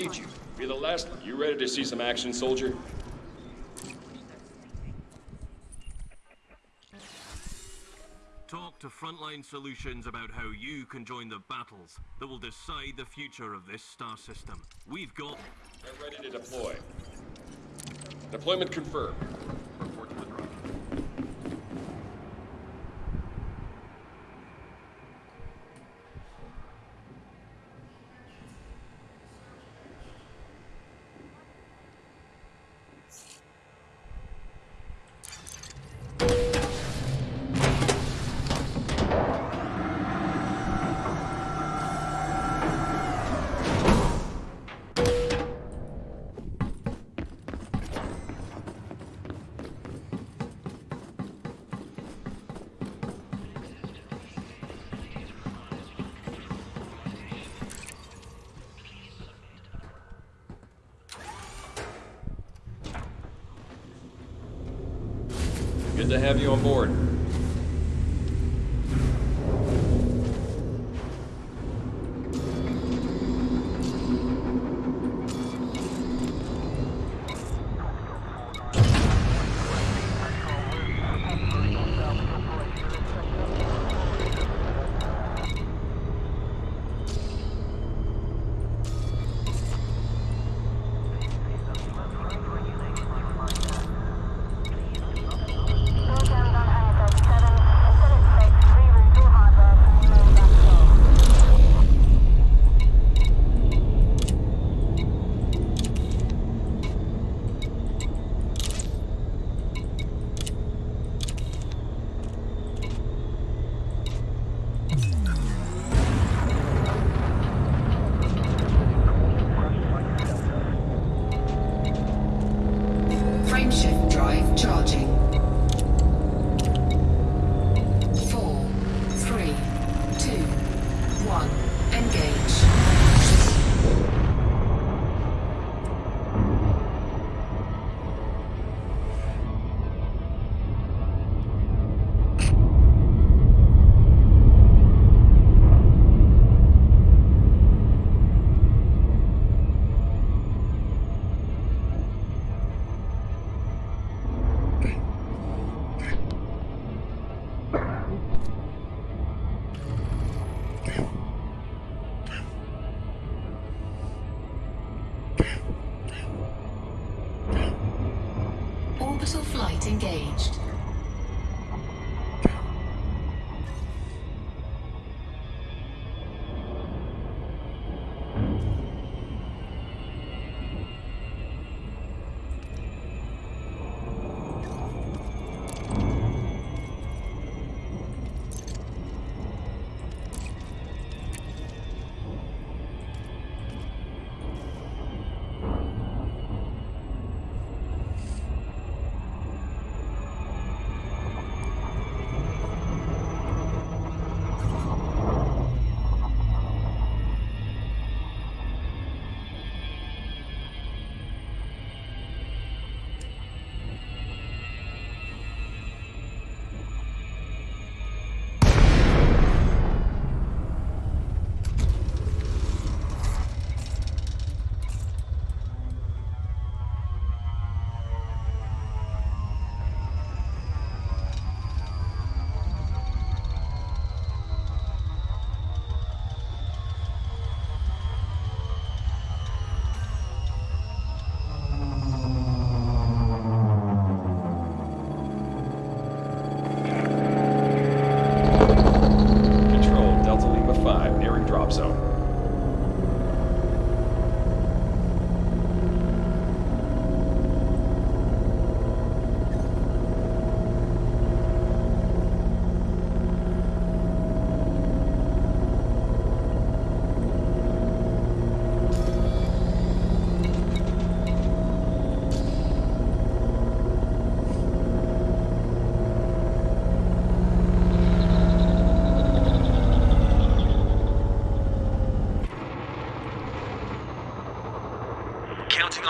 Need you. Be the last. one. You ready to see some action, soldier? Talk to Frontline Solutions about how you can join the battles that will decide the future of this star system. We've got... Get ready to deploy. Deployment confirmed. Good to have you on board.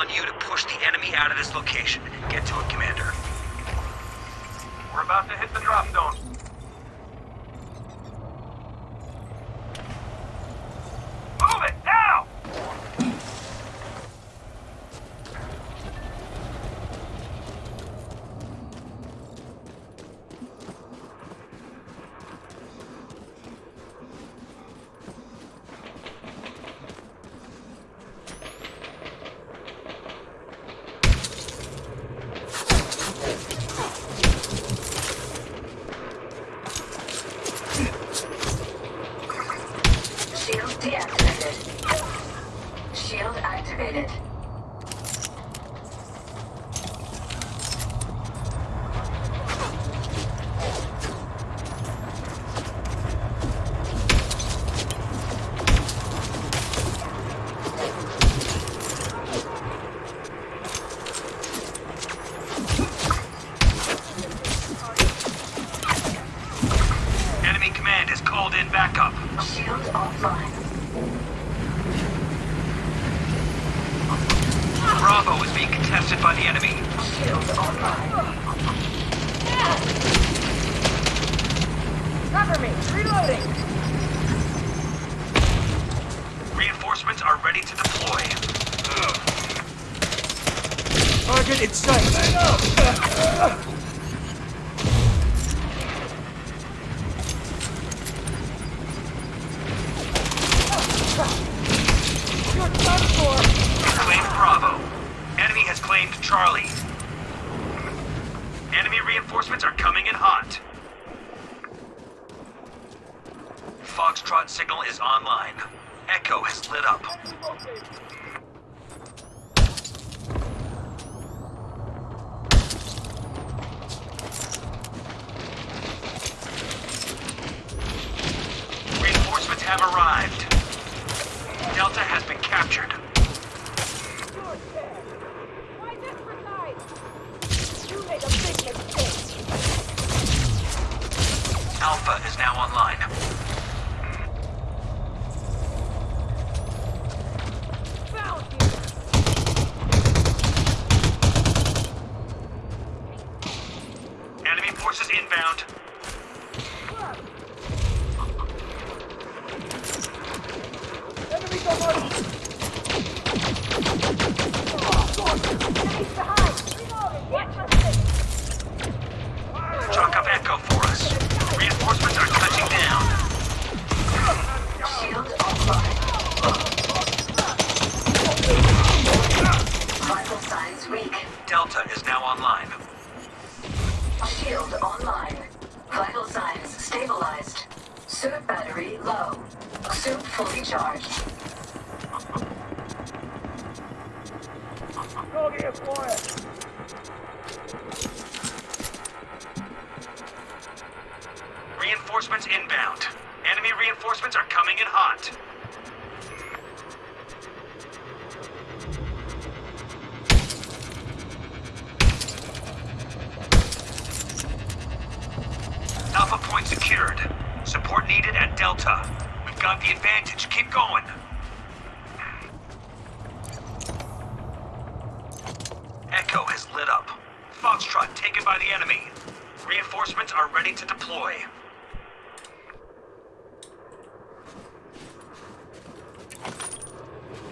On you to push the enemy out of this location. Get to it, Commander. We're about to hit the drop zone. it. Reinforcements are coming in hot. Foxtrot signal is online. Echo has lit up.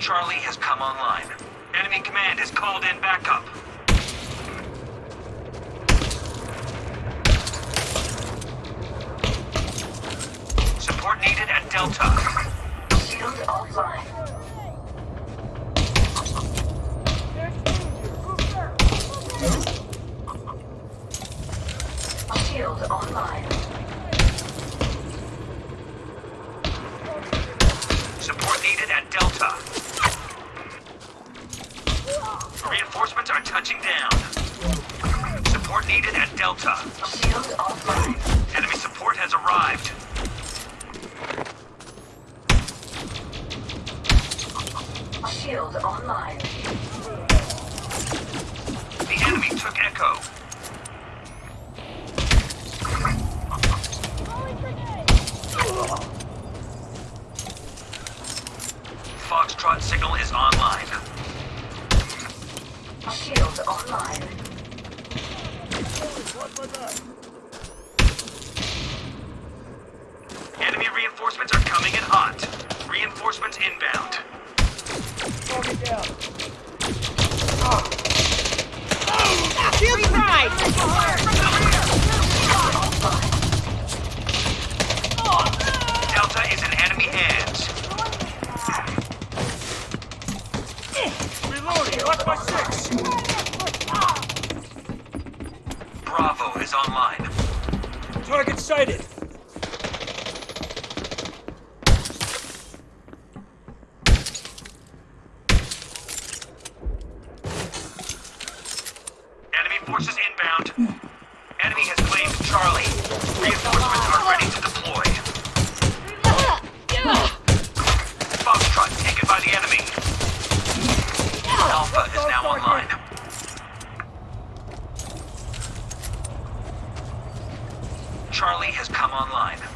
Charlie has come online. Enemy command has called in backup. Support needed at Delta. Shield offline. Shield online. Support needed at Delta. Reinforcements are touching down. Support needed at Delta. Shield offline. Enemy support has arrived. Shield online. The enemy took Echo. Foxtrot signal is online. Shield online. Enemy reinforcements are coming in hot. Reinforcements inbound. Shield pride! Delta is in enemy hands. Reloading. Watch my six. Is online. Target sighted. Enemy forces inbound. Enemy has claimed Charlie. Reinforcements are ready to deploy. Foxtrot taken by the enemy. Alpha is now online. Charlie has come online.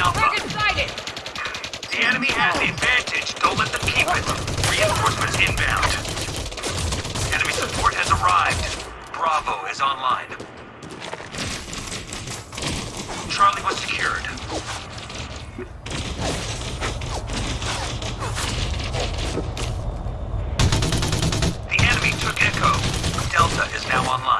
Alpha. The enemy has the advantage. Don't let them keep it. Reinforcements inbound. Enemy support has arrived. Bravo is online. Charlie was secured. The enemy took Echo. Delta is now online.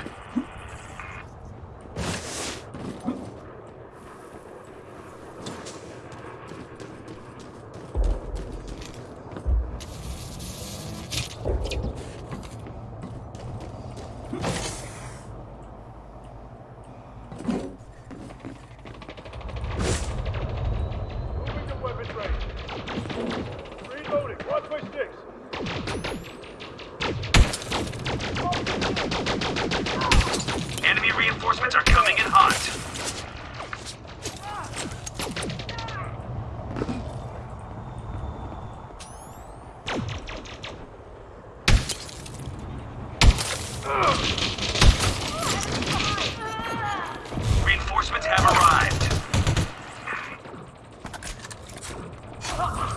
哈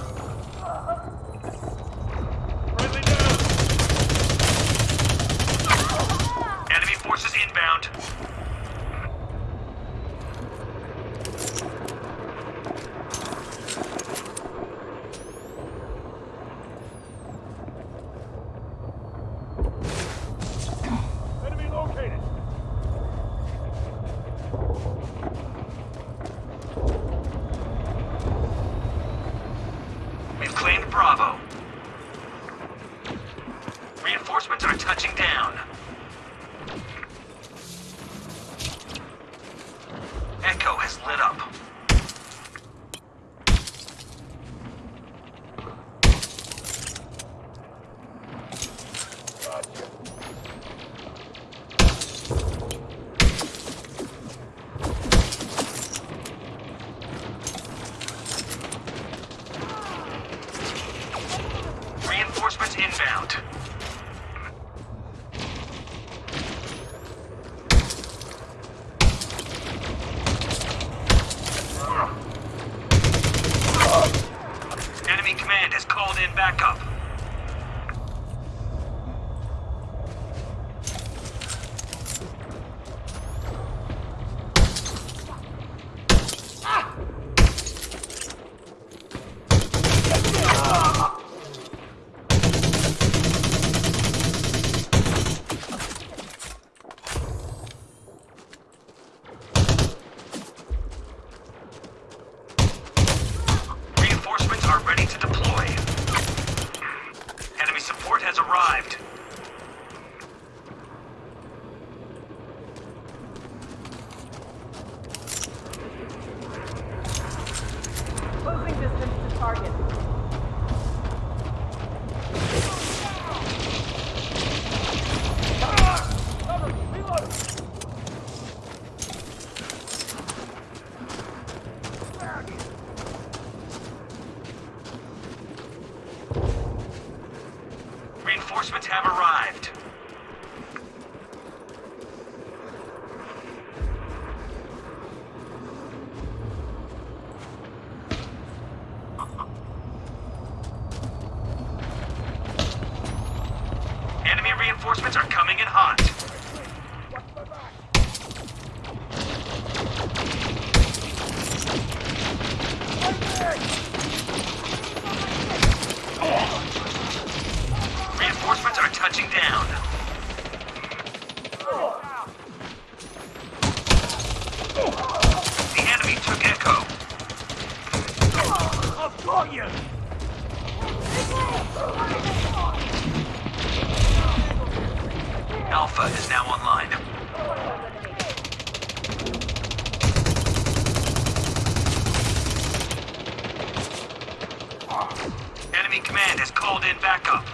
Command has called in backup.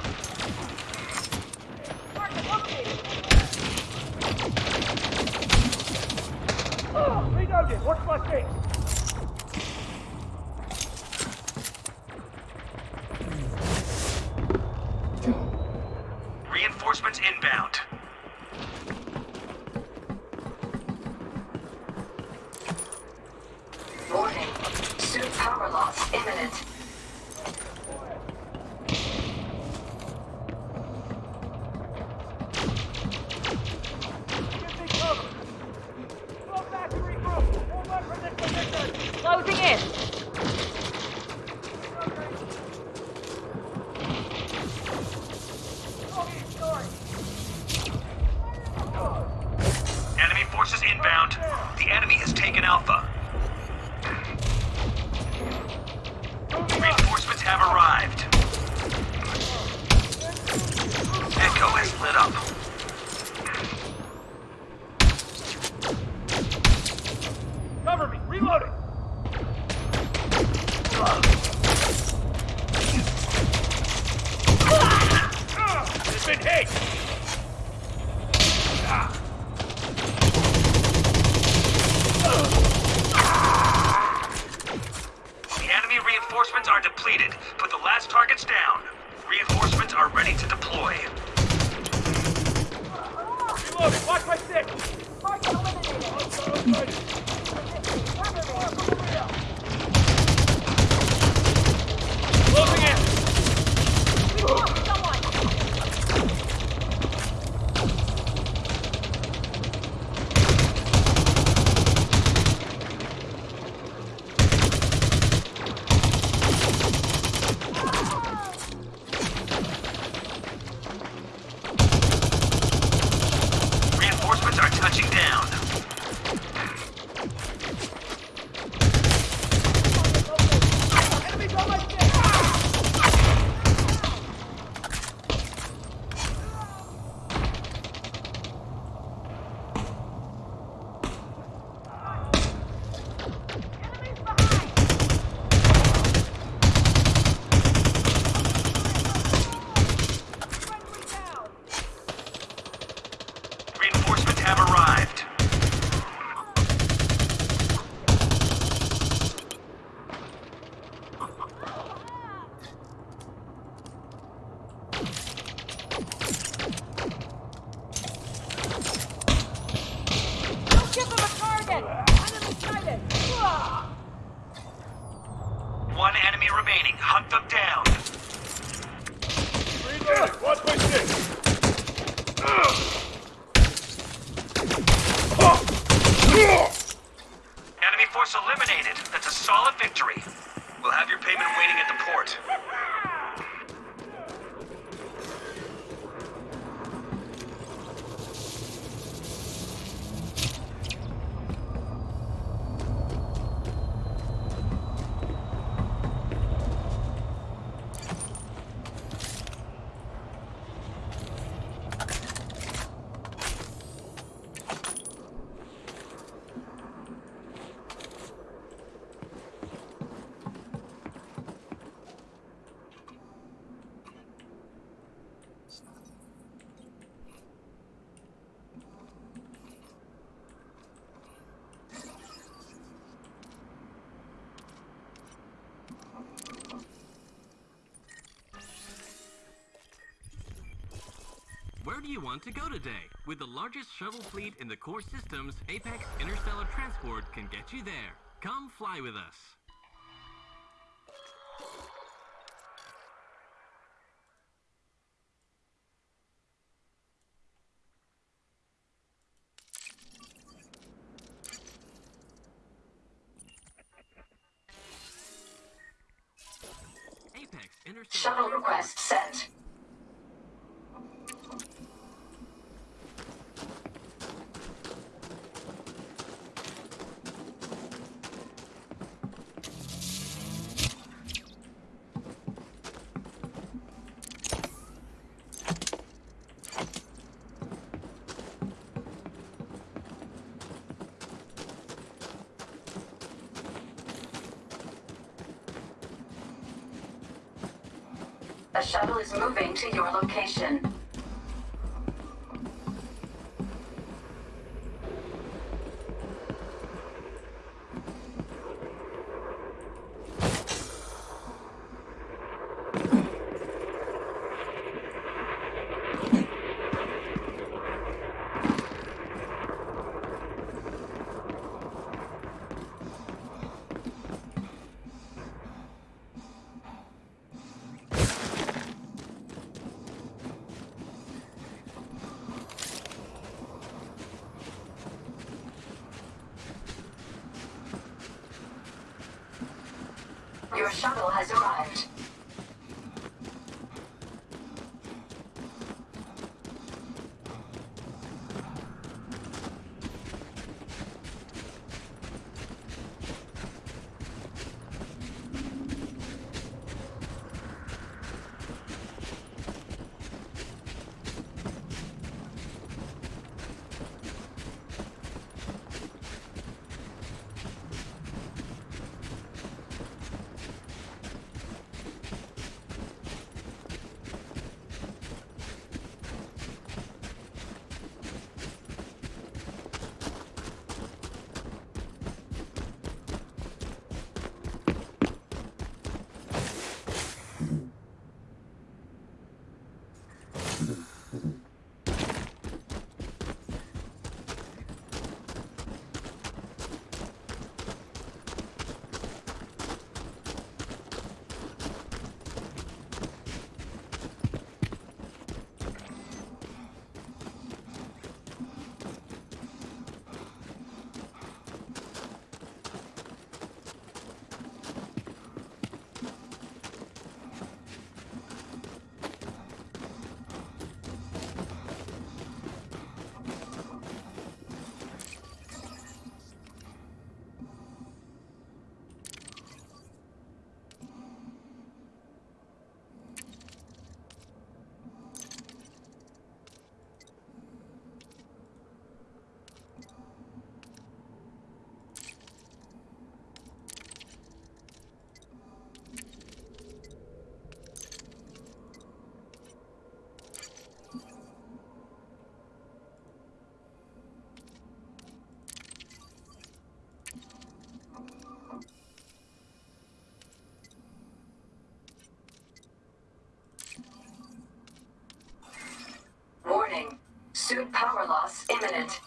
Reloaded, watch my face. Down. Enemies on my six! Reinforcements have arrived. Don't give them a target. Enemy sighted. One enemy remaining. Hunt them down. Reloading! Watch my six! Enemy force eliminated. That's a solid victory. We'll have your payment waiting at the port. To go today? With the largest shuttle fleet in the core systems, Apex Interstellar Transport can get you there. Come fly with us. Apex Interstellar Shuttle request sent. A shuttle is moving to your location. Ayuda. Power loss imminent.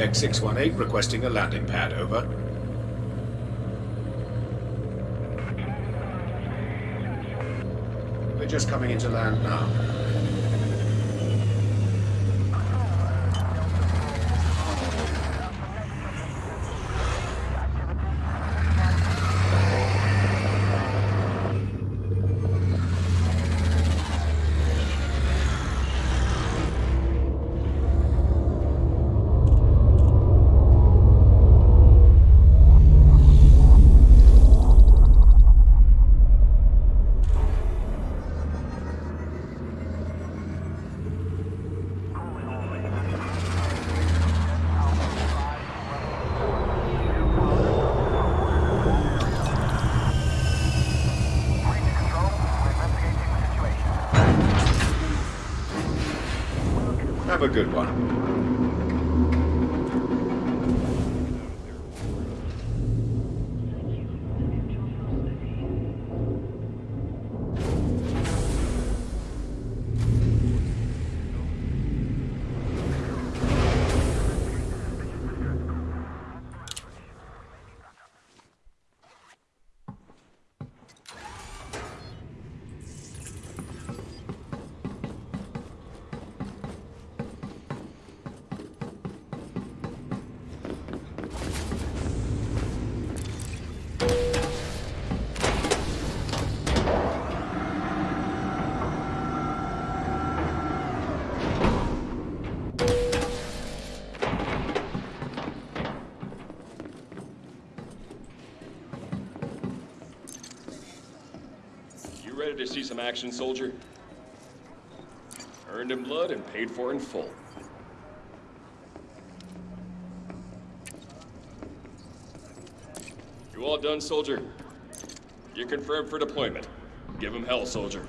This is Apex 618 requesting a landing pad, over. We're just coming into land now. Have a good one. Ready to see some action, soldier? Earned in blood and paid for in full. You all done, soldier? You're confirmed for deployment. Give him hell, soldier.